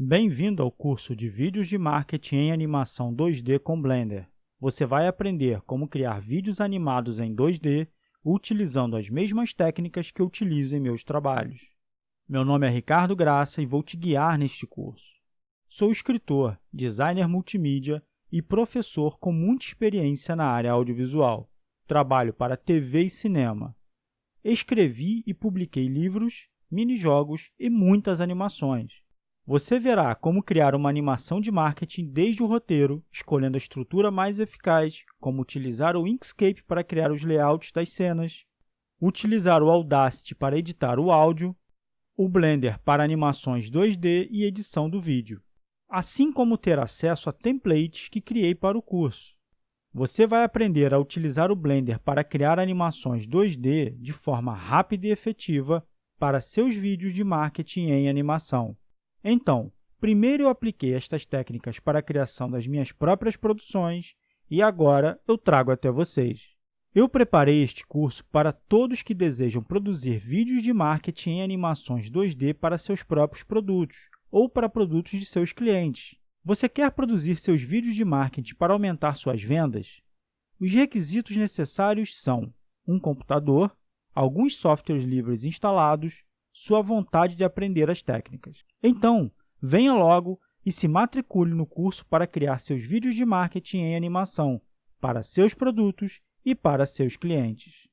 Bem-vindo ao curso de Vídeos de Marketing em Animação 2D com Blender. Você vai aprender como criar vídeos animados em 2D utilizando as mesmas técnicas que eu utilizo em meus trabalhos. Meu nome é Ricardo Graça e vou te guiar neste curso. Sou escritor, designer multimídia e professor com muita experiência na área audiovisual. Trabalho para TV e cinema. Escrevi e publiquei livros, minijogos e muitas animações. Você verá como criar uma animação de marketing desde o roteiro, escolhendo a estrutura mais eficaz, como utilizar o Inkscape para criar os layouts das cenas, utilizar o Audacity para editar o áudio, o Blender para animações 2D e edição do vídeo, assim como ter acesso a templates que criei para o curso. Você vai aprender a utilizar o Blender para criar animações 2D de forma rápida e efetiva para seus vídeos de marketing em animação. Então, primeiro eu apliquei estas técnicas para a criação das minhas próprias produções e agora eu trago até vocês. Eu preparei este curso para todos que desejam produzir vídeos de marketing em animações 2D para seus próprios produtos ou para produtos de seus clientes. Você quer produzir seus vídeos de marketing para aumentar suas vendas? Os requisitos necessários são um computador, alguns softwares livres instalados, sua vontade de aprender as técnicas. Então, venha logo e se matricule no curso para criar seus vídeos de marketing em animação para seus produtos e para seus clientes.